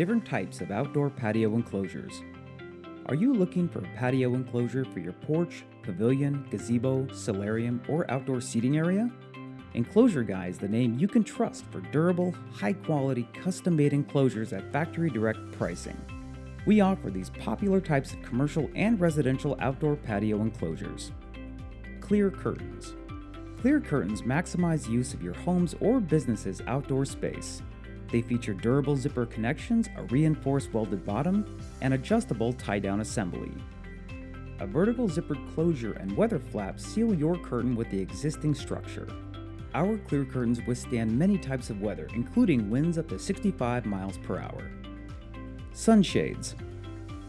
different types of outdoor patio enclosures. Are you looking for a patio enclosure for your porch, pavilion, gazebo, solarium, or outdoor seating area? Enclosure Guy is the name you can trust for durable, high quality, custom made enclosures at factory direct pricing. We offer these popular types of commercial and residential outdoor patio enclosures. Clear curtains. Clear curtains maximize use of your home's or business's outdoor space. They feature durable zipper connections, a reinforced welded bottom, and adjustable tie-down assembly. A vertical zippered closure and weather flap seal your curtain with the existing structure. Our clear curtains withstand many types of weather, including winds up to 65 miles per hour. Sunshades.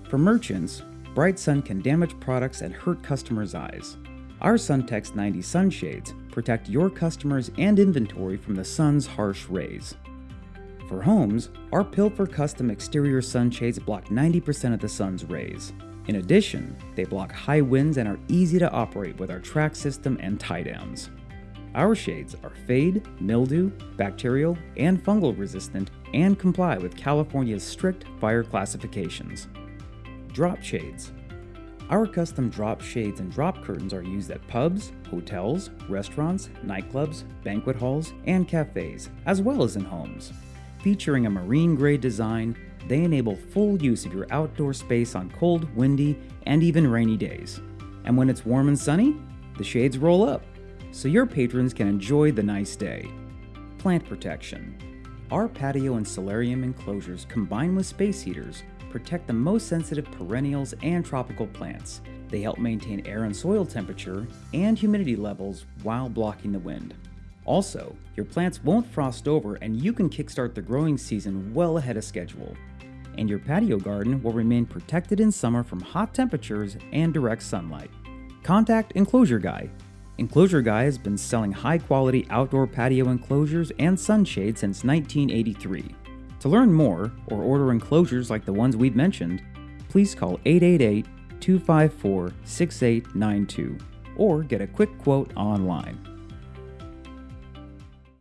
For merchants, bright sun can damage products and hurt customers' eyes. Our SunTex 90 sunshades protect your customers and inventory from the sun's harsh rays. For homes, our Phifer custom exterior sunshades block 90% of the sun's rays. In addition, they block high winds and are easy to operate with our track system and tie downs. Our shades are fade, mildew, bacterial, and fungal resistant and comply with California's strict fire classifications. Drop shades. Our custom drop shades and drop curtains are used at pubs, hotels, restaurants, nightclubs, banquet halls, and cafes, as well as in homes. Featuring a marine grade design, they enable full use of your outdoor space on cold, windy, and even rainy days. And when it's warm and sunny, the shades roll up, so your patrons can enjoy the nice day. Plant protection. Our patio and solarium enclosures combined with space heaters protect the most sensitive perennials and tropical plants. They help maintain air and soil temperature and humidity levels while blocking the wind. Also, your plants won't frost over and you can kickstart the growing season well ahead of schedule. And your patio garden will remain protected in summer from hot temperatures and direct sunlight. Contact Enclosure Guy. Enclosure Guy has been selling high quality outdoor patio enclosures and sunshades since 1983. To learn more or order enclosures like the ones we've mentioned, please call 888 254 6892 or get a quick quote online.